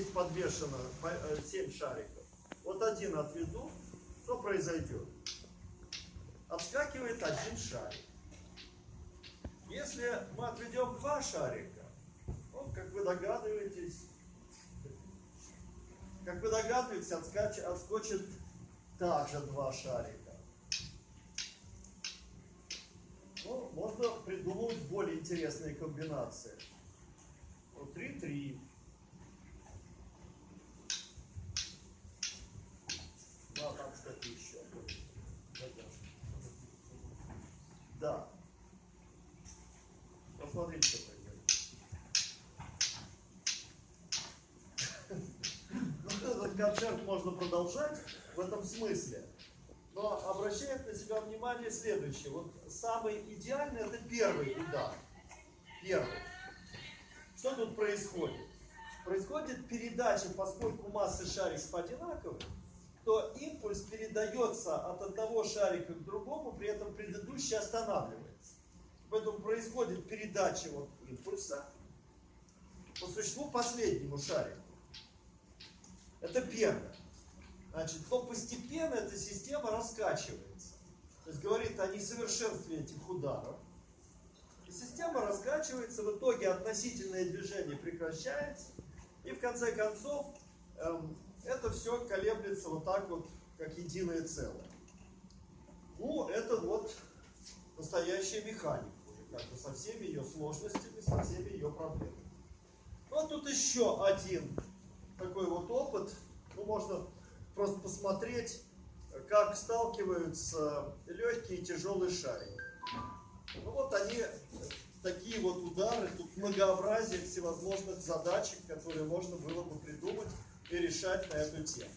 Здесь подвешено 7 шариков. Вот один отведу, что произойдет? Отскакивает один шарик. Если мы отведем два шарика, ну, как вы догадываетесь, как вы догадываетесь, отскач, отскочит также два шарика. Ну, можно придумать более интересные комбинации. Вот 3-3. Еще. Да. Посмотрите, что такое. Ну, этот концерт можно продолжать в этом смысле. Но обращает на себя внимание следующее. Вот самый идеальный это первый удар. Первый. Что тут происходит? Происходит передача, поскольку массы шариков одинаковые, то импульс передается от одного шарика к другому, при этом предыдущий останавливается. Поэтому происходит передача вот импульса по существу последнему шарику. Это первое. Значит, но постепенно эта система раскачивается. То есть говорит о несовершенстве этих ударов. И система раскачивается, в итоге относительное движение прекращается. И в конце концов эм, это все колеблется вот так вот, как единое целое. Ну, это вот настоящая механика, уже как бы со всеми ее сложностями, со всеми ее проблемами. Вот тут еще один такой вот опыт. Ну, можно просто посмотреть, как сталкиваются легкие и тяжелые шарики. Ну вот они, такие вот удары, тут многообразие всевозможных задачек, которые можно было бы придумать и решать на эту тему.